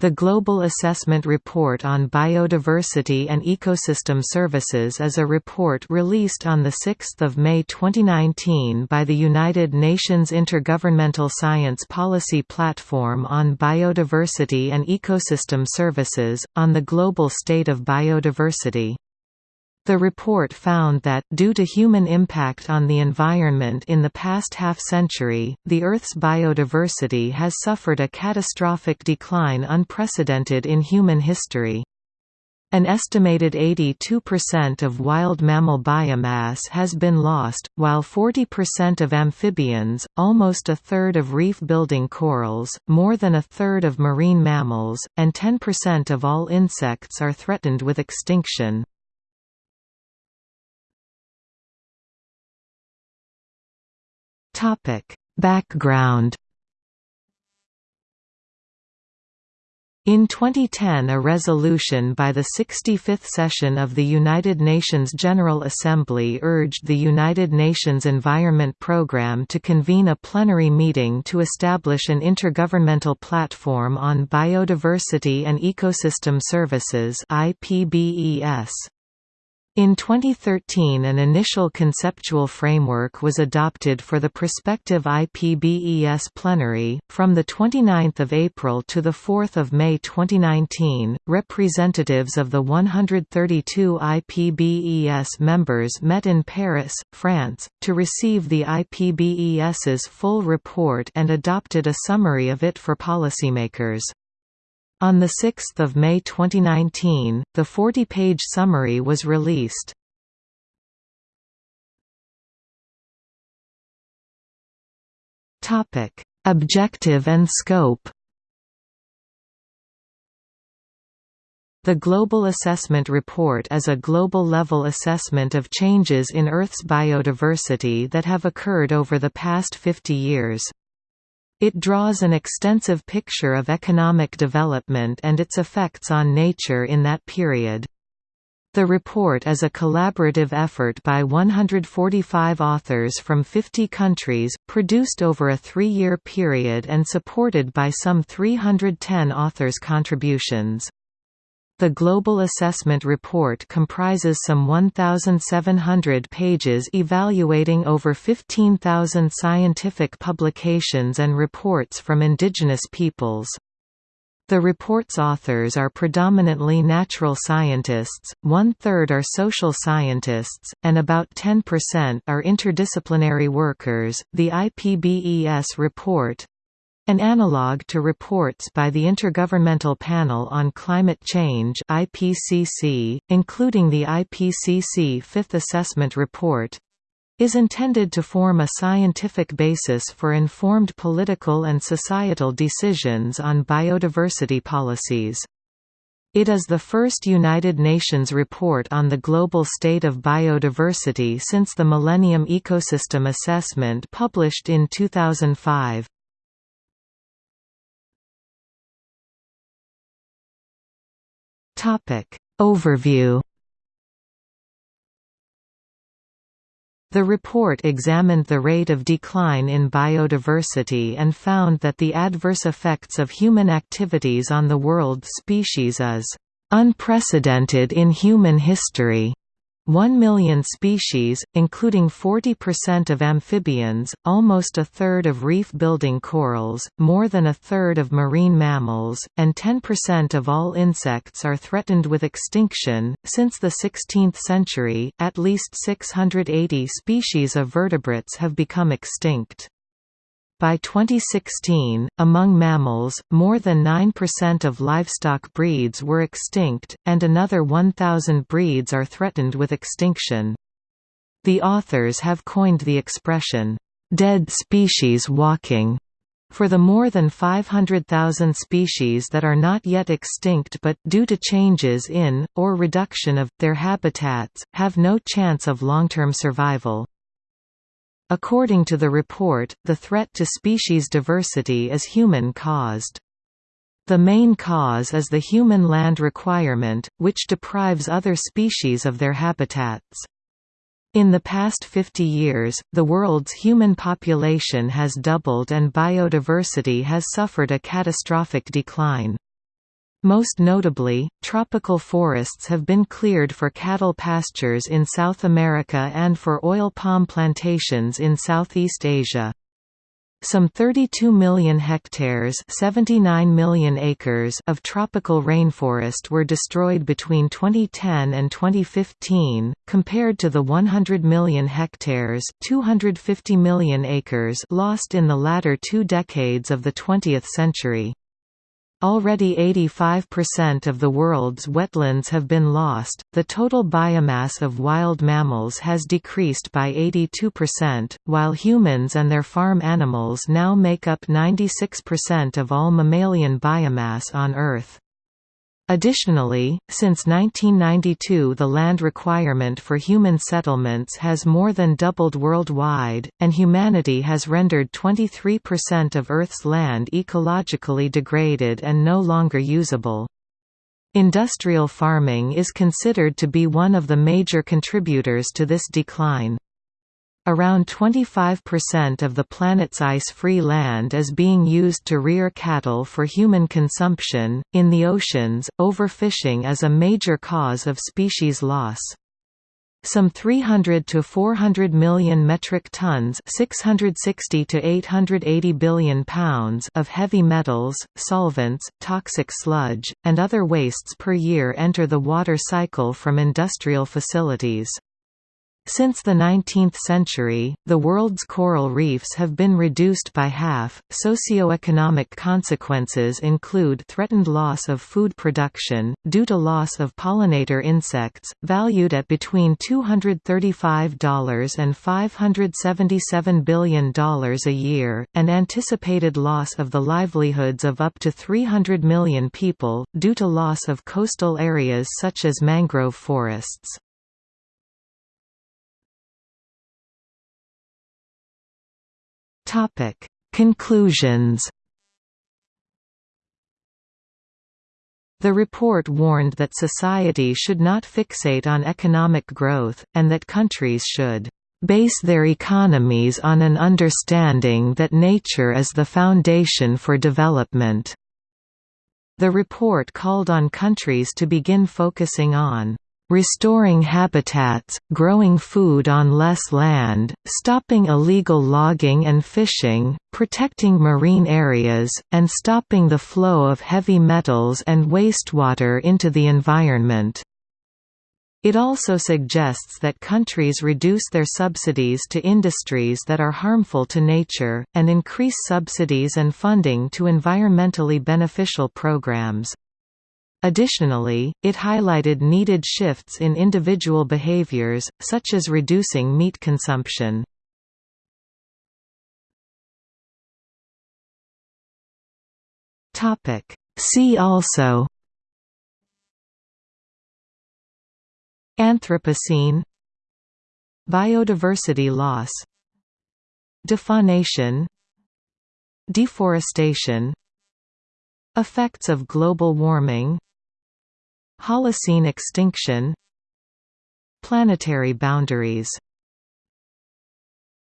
The Global Assessment Report on Biodiversity and Ecosystem Services is a report released on 6 May 2019 by the United Nations Intergovernmental Science Policy Platform on Biodiversity and Ecosystem Services, on the global state of biodiversity. The report found that, due to human impact on the environment in the past half-century, the Earth's biodiversity has suffered a catastrophic decline unprecedented in human history. An estimated 82% of wild mammal biomass has been lost, while 40% of amphibians, almost a third of reef-building corals, more than a third of marine mammals, and 10% of all insects are threatened with extinction. Topic: Background In 2010 a resolution by the 65th session of the United Nations General Assembly urged the United Nations Environment Programme to convene a plenary meeting to establish an intergovernmental platform on biodiversity and ecosystem services IPBES. In 2013 an initial conceptual framework was adopted for the prospective IPBES plenary. From 29 April to 4 May 2019, representatives of the 132 IPBES members met in Paris, France, to receive the IPBES's full report and adopted a summary of it for policymakers. On 6 May 2019, the 40-page summary was released. Objective and scope The Global Assessment Report is a global-level assessment of changes in Earth's biodiversity that have occurred over the past 50 years. It draws an extensive picture of economic development and its effects on nature in that period. The report is a collaborative effort by 145 authors from 50 countries, produced over a three-year period and supported by some 310 authors' contributions. The Global Assessment Report comprises some 1,700 pages evaluating over 15,000 scientific publications and reports from indigenous peoples. The report's authors are predominantly natural scientists, one-third are social scientists, and about 10% are interdisciplinary workers. The IPBES report, an analogue to reports by the Intergovernmental Panel on Climate Change IPCC, including the IPCC Fifth Assessment Report, is intended to form a scientific basis for informed political and societal decisions on biodiversity policies. It is the first United Nations report on the global state of biodiversity since the Millennium Ecosystem Assessment published in 2005. Topic Overview The report examined the rate of decline in biodiversity and found that the adverse effects of human activities on the world's species is unprecedented in human history. 1 million species, including 40% of amphibians, almost a third of reef-building corals, more than a third of marine mammals, and 10% of all insects are threatened with extinction. Since the 16th century, at least 680 species of vertebrates have become extinct. By 2016, among mammals, more than 9% of livestock breeds were extinct, and another 1,000 breeds are threatened with extinction. The authors have coined the expression, "'dead species walking' for the more than 500,000 species that are not yet extinct but, due to changes in, or reduction of, their habitats, have no chance of long-term survival. According to the report, the threat to species diversity is human-caused. The main cause is the human land requirement, which deprives other species of their habitats. In the past 50 years, the world's human population has doubled and biodiversity has suffered a catastrophic decline. Most notably, tropical forests have been cleared for cattle pastures in South America and for oil palm plantations in Southeast Asia. Some 32 million hectares 79 million acres of tropical rainforest were destroyed between 2010 and 2015, compared to the 100 million hectares 250 million acres lost in the latter two decades of the 20th century. Already 85% of the world's wetlands have been lost. The total biomass of wild mammals has decreased by 82%, while humans and their farm animals now make up 96% of all mammalian biomass on Earth. Additionally, since 1992 the land requirement for human settlements has more than doubled worldwide, and humanity has rendered 23% of Earth's land ecologically degraded and no longer usable. Industrial farming is considered to be one of the major contributors to this decline. Around 25% of the planet's ice-free land is being used to rear cattle for human consumption. In the oceans, overfishing is a major cause of species loss. Some 300 to 400 million metric tons, 660 to 880 billion pounds of heavy metals, solvents, toxic sludge, and other wastes per year enter the water cycle from industrial facilities. Since the 19th century, the world's coral reefs have been reduced by half. Socioeconomic consequences include threatened loss of food production, due to loss of pollinator insects, valued at between $235 and $577 billion a year, and anticipated loss of the livelihoods of up to 300 million people, due to loss of coastal areas such as mangrove forests. Topic: Conclusions. The report warned that society should not fixate on economic growth, and that countries should base their economies on an understanding that nature is the foundation for development. The report called on countries to begin focusing on restoring habitats, growing food on less land, stopping illegal logging and fishing, protecting marine areas, and stopping the flow of heavy metals and wastewater into the environment. It also suggests that countries reduce their subsidies to industries that are harmful to nature, and increase subsidies and funding to environmentally beneficial programs. Additionally, it highlighted needed shifts in individual behaviors, such as reducing meat consumption. See also Anthropocene Biodiversity loss Defaunation Deforestation Effects of global warming. Holocene extinction. Planetary boundaries